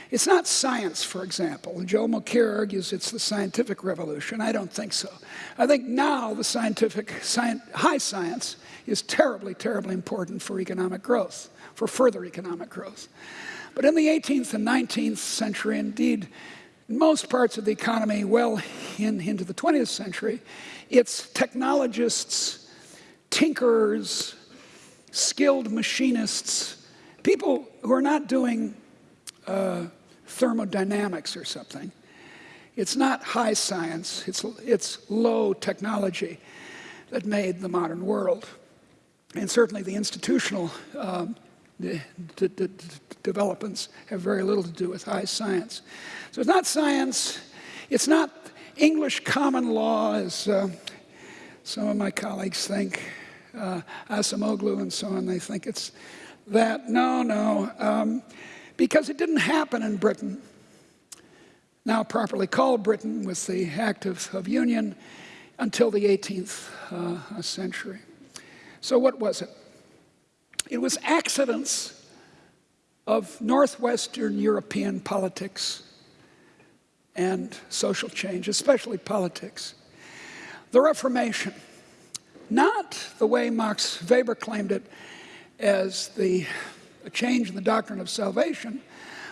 It's not science, for example. Joe Mokyr argues it's the scientific revolution. I don't think so. I think now the scientific, high science is terribly, terribly important for economic growth, for further economic growth. But in the 18th and 19th century, indeed, in most parts of the economy, well in, into the 20th century, it's technologists, tinkerers, skilled machinists, people who are not doing uh, thermodynamics or something. It's not high science, it's, it's low technology that made the modern world. And certainly the institutional um, the, the, the, developments have very little to do with high science. So it's not science, it's not English common law, as uh, some of my colleagues think, uh, Acemoglu and so on, they think it's that. No, no, um, because it didn't happen in Britain, now properly called Britain with the Act of, of Union, until the 18th uh, century. So what was it? It was accidents of Northwestern European politics and social change, especially politics. The Reformation, not the way Max Weber claimed it as the a change in the doctrine of salvation,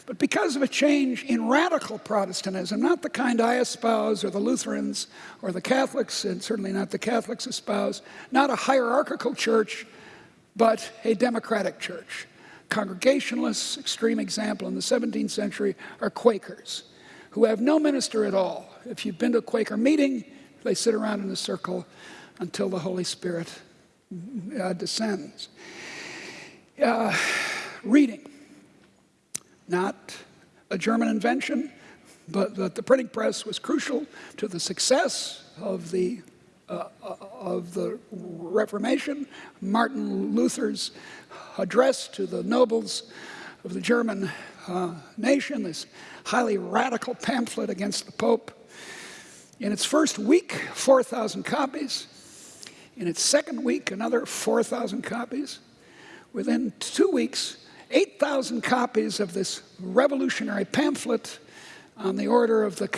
but because of a change in radical Protestantism, not the kind I espouse, or the Lutherans, or the Catholics, and certainly not the Catholics espouse, not a hierarchical church, but a democratic church. Congregationalists, extreme example in the 17th century, are Quakers who have no minister at all. If you've been to a Quaker meeting, they sit around in a circle until the Holy Spirit uh, descends. Uh, reading, not a German invention, but, but the printing press was crucial to the success of the uh, of the Reformation, Martin Luther's address to the nobles of the German uh, nation, this highly radical pamphlet against the Pope. In its first week, 4,000 copies. In its second week, another 4,000 copies. Within two weeks, 8,000 copies of this revolutionary pamphlet on the order of the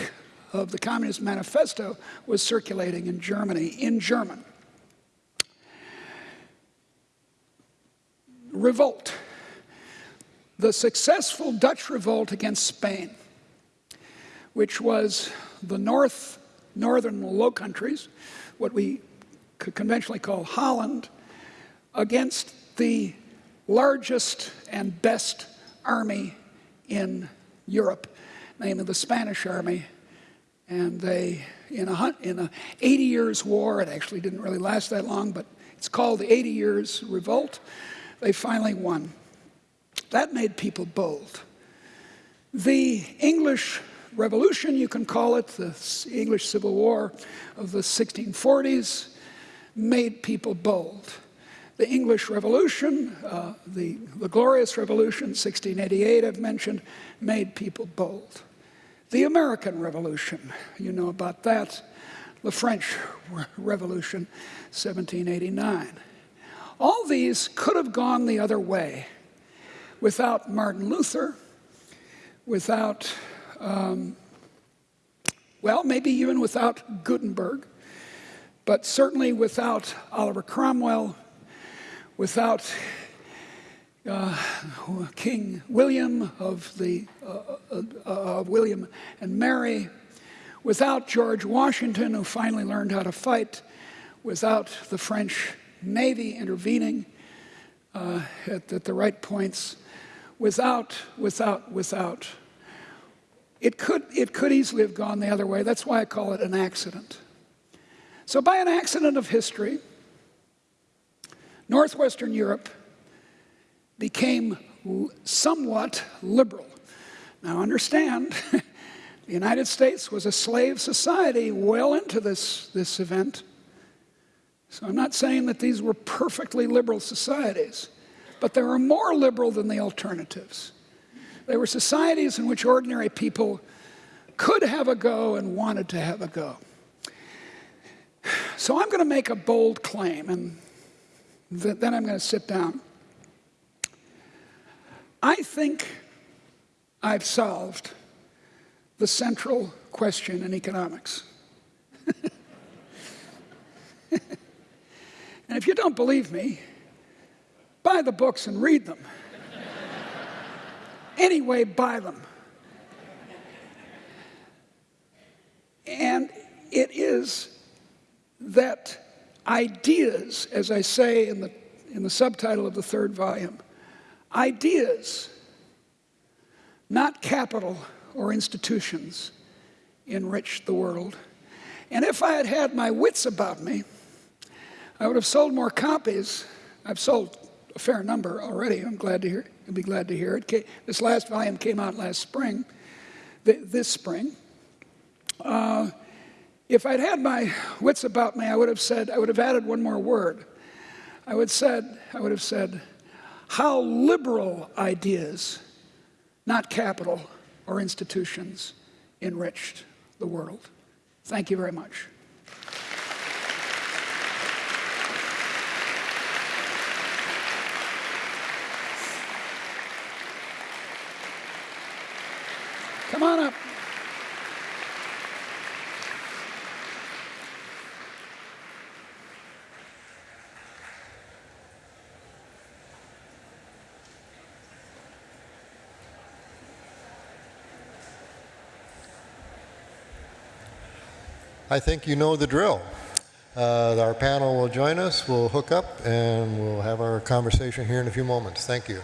of the Communist Manifesto was circulating in Germany in German. Revolt. The successful Dutch revolt against Spain, which was the north, northern Low Countries, what we conventionally call Holland, against the largest and best army in Europe, namely the Spanish army and they, in a, in a 80 years war, it actually didn't really last that long, but it's called the 80 Years Revolt, they finally won. That made people bold. The English Revolution, you can call it, the English Civil War of the 1640s, made people bold. The English Revolution, uh, the, the Glorious Revolution, 1688, I've mentioned, made people bold. The American Revolution, you know about that. The French Revolution, 1789. All these could have gone the other way without Martin Luther, without, um, well, maybe even without Gutenberg, but certainly without Oliver Cromwell, without uh, King William of the uh, uh, uh, William and Mary, without George Washington, who finally learned how to fight, without the French Navy intervening uh, at, at the right points, without, without, without. It could, it could easily have gone the other way. That's why I call it an accident. So, by an accident of history, Northwestern Europe became somewhat liberal. Now, understand, *laughs* the United States was a slave society well into this, this event. So I'm not saying that these were perfectly liberal societies, but they were more liberal than the alternatives. They were societies in which ordinary people could have a go and wanted to have a go. So I'm going to make a bold claim, and then I'm going to sit down. I think I've solved the central question in economics. *laughs* and if you don't believe me, buy the books and read them. *laughs* anyway, buy them. And it is that ideas, as I say in the, in the subtitle of the third volume, ideas, not capital or institutions, enrich the world. And if I had had my wits about me, I would have sold more copies. I've sold a fair number already. I'm glad to hear. You'll be glad to hear it. This last volume came out last spring, th- this spring. Uh, if I'd had my wits about me, I would have said, I would have added one more word. I would said, I would have said, how liberal ideas, not capital or institutions, enriched the world. Thank you very much. Come on up. I think you know the drill. Uh, our panel will join us, we'll hook up, and we'll have our conversation here in a few moments. Thank you.